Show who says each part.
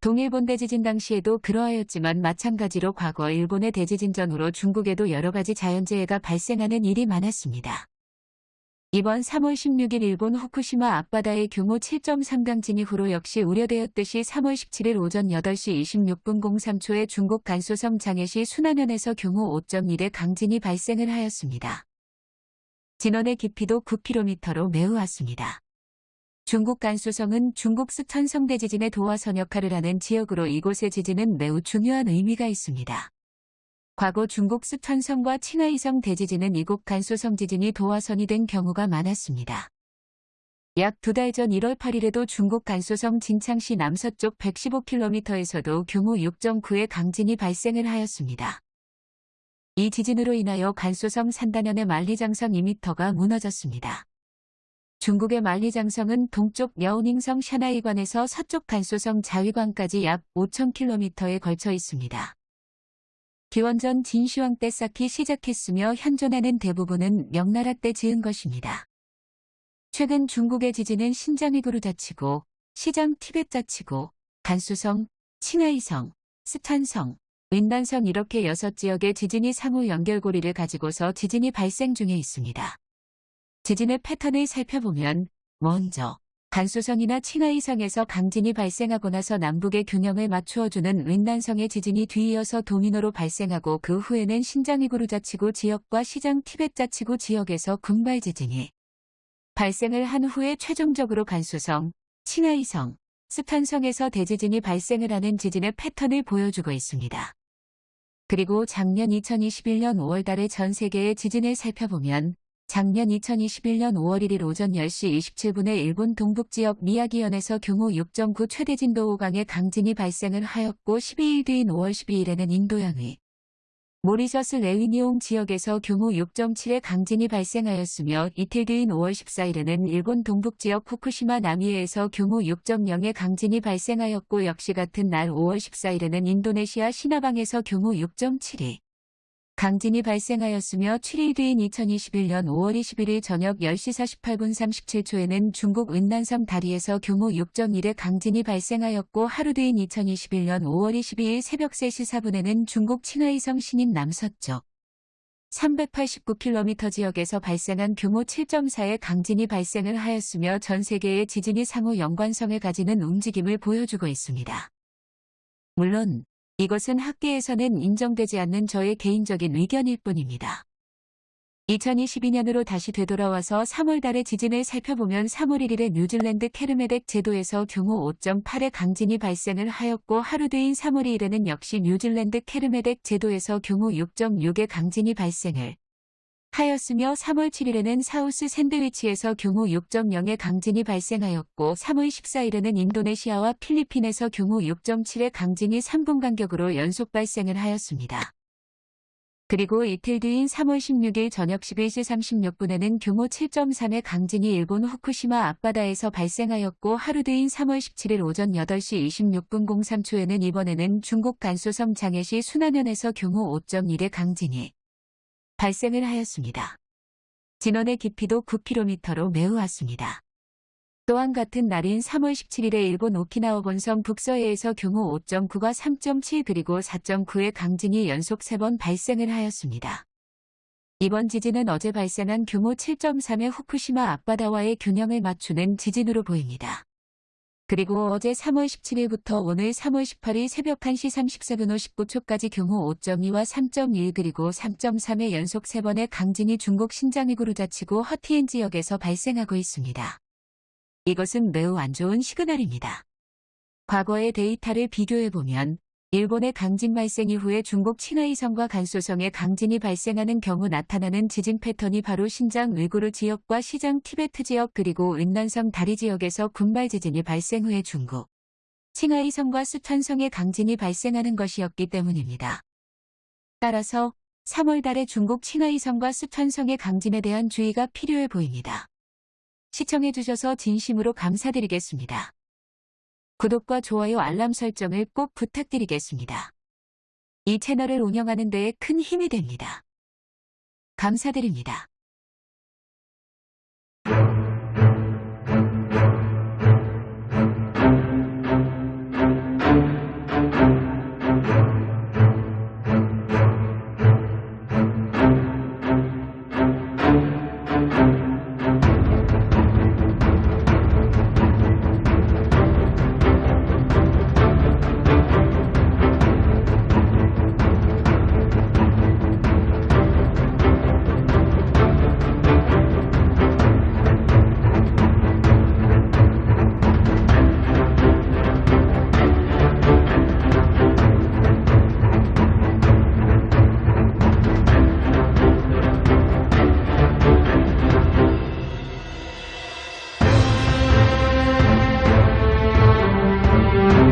Speaker 1: 동일본 대지진 당시에도 그러하였지만 마찬가지로 과거 일본의 대지진 전후로 중국에도 여러 가지 자연재해가 발생하는 일이 많았습니다. 이번 3월 16일 일본 후쿠시마 앞바다의 규모 7.3 강진 이후로 역시 우려되었듯이 3월 17일 오전 8시 26분 03초에 중국 간소성 장해시 순안현에서 규모 5.1의 강진이 발생을 하였습니다. 진원의 깊이도 9km로 매우 왔습니다. 중국 간수성은 중국 스촨성 대 지진의 도화선 역할을 하는 지역으로 이곳의 지진은 매우 중요한 의미가 있습니다. 과거 중국 스촨성과 칭하이성 대지진은 이곳 간수성 지진이 도화선이 된 경우가 많았습니다. 약 두 달 전 1월 8일에도 중국 간수성 진창시 남서쪽 115km에서도 규모 6.9의 강진이 발생을 하였습니다. 이 지진으로 인하여 간수성 산단현의 만리장성 2m가 무너졌습니다. 중국의 만리장성은 동쪽 여우닝성 샤나이관에서 서쪽 간소성 자위관까지 약 5,000km에 걸쳐 있습니다. 기원전 진시황 때 쌓기 시작했으며 현존하는 대부분은 명나라 때 지은 것입니다. 최근 중국의 지진은 신장위구르 자치고, 시장 티벳 자치고, 간수성, 칭하이성, 스탄성, 윈단성 이렇게 여섯 지역의 지진이 상호 연결고리를 가지고서 지진이 발생 중에 있습니다. 지진의 패턴을 살펴보면 먼저 간수성이나 칭하이성에서 강진이 발생하고 나서 남북의 균형을 맞추어주는 윈난성의 지진이 뒤이어서 도미노로 발생하고 그 후에는 신장이구르 자치구 지역과 시장 티벳 자치구 지역에서 군발 지진이 발생을 한 후에 최종적으로 간수성, 칭하이성, 스탄성에서 대지진이 발생을 하는 지진의 패턴을 보여주고 있습니다. 그리고 작년 2021년 5월달의 전 세계의 지진을 살펴보면 작년 2021년 5월 1일 오전 10시 27분에 일본 동북지역 미야기현에서 규모 6.9 최대 진도 5강의 강진이 발생을 하였고 12일 뒤인 5월 12일에는 인도양의 모리셔스 레위니옹 지역에서 규모 6.7의 강진이 발생하였으며 이틀 뒤인 5월 14일에는 일본 동북지역 후쿠시마 나미에에서 규모 6.0의 강진이 발생하였고 역시 같은 날 5월 14일에는 인도네시아 시나방에서 규모 6.7이 강진이 발생하였으며 7일 뒤인 2021년 5월 21일 저녁 10시 48분 37초에는 중국 은난섬 다리에서 규모 6.1의 강진이 발생하였고 하루 뒤인 2021년 5월 22일 새벽 3시 4분에는 중국 칭하이성 신인 남서쪽 389km 지역에서 발생한 규모 7.4의 강진이 발생을 하였으며 전 세계의 지진이 상호 연관성을 가지는 움직임을 보여주고 있습니다. 물론 이것은 학계에서는 인정되지 않는 저의 개인적인 의견일 뿐입니다. 2022년으로 다시 되돌아와서 3월 달의 지진을 살펴보면 3월 1일에 뉴질랜드 케르메덱 제도에서 규모 5.8의 강진이 발생을 하였고 하루 뒤인 3월 2일에는 역시 뉴질랜드 케르메덱 제도에서 규모 6.6의 강진이 발생을 하였으며 3월 7일에는 사우스 샌드위치에서 규모 6.0의 강진이 발생하였고 3월 14일에는 인도네시아와 필리핀에서 규모 6.7의 강진이 3분 간격으로 연속 발생을 하였습니다. 그리고 이틀 뒤인 3월 16일 저녁 11시 36분에는 규모 7.3의 강진이 일본 후쿠시마 앞바다에서 발생하였고 하루 뒤인 3월 17일 오전 8시 26분 03초에는 이번에는 중국 간소섬 장해시 순안현에서 규모 5.1의 강진이 발생을 하였습니다. 진원의 깊이도 9km로 매우 왔습니다. 또한 같은 날인 3월 17일에 일본 오키나와 본섬 북서해에서 규모 5.9과 3.7 그리고 4.9의 강진이 연속 3번 발생을 하였습니다. 이번 지진은 어제 발생한 규모 7.3의 후쿠시마 앞바다와의 균형을 맞추는 지진으로 보입니다. 그리고 어제 3월 17일부터 오늘 3월 18일 새벽 1시 34분 59초까지 규모 5.2와 3.1 그리고 3.3의 연속 3번의 강진이 중국 신장위구르 자치구 허티엔 지역에서 발생하고 있습니다. 이것은 매우 안 좋은 시그널입니다. 과거의 데이터를 비교해보면 일본의 강진 발생 이후에 중국 칭하이성과 간소성의 강진이 발생하는 경우 나타나는 지진 패턴이 바로 신장 의구르 지역과 시장 티베트 지역 그리고 은난성 다리 지역에서 군발 지진이 발생 후에 중국 칭하이성과 수천성의 강진이 발생하는 것이었기 때문입니다. 따라서 3월 달에 중국 칭하이성과 수천성의 강진에 대한 주의가 필요해 보입니다. 시청해주셔서 진심으로 감사드리겠습니다. 구독과 좋아요 알람 설정을 꼭 부탁드리겠습니다. 이 채널을 운영하는 데에 큰 힘이 됩니다. 감사드립니다.